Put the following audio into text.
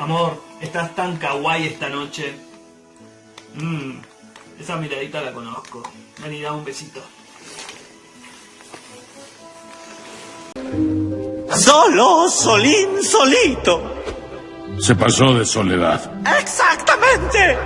Amor, estás tan kawaii esta noche. Mmm, esa miradita la conozco. Vení, dame un besito. Solo, solín, solito. Se pasó de soledad. Exactamente.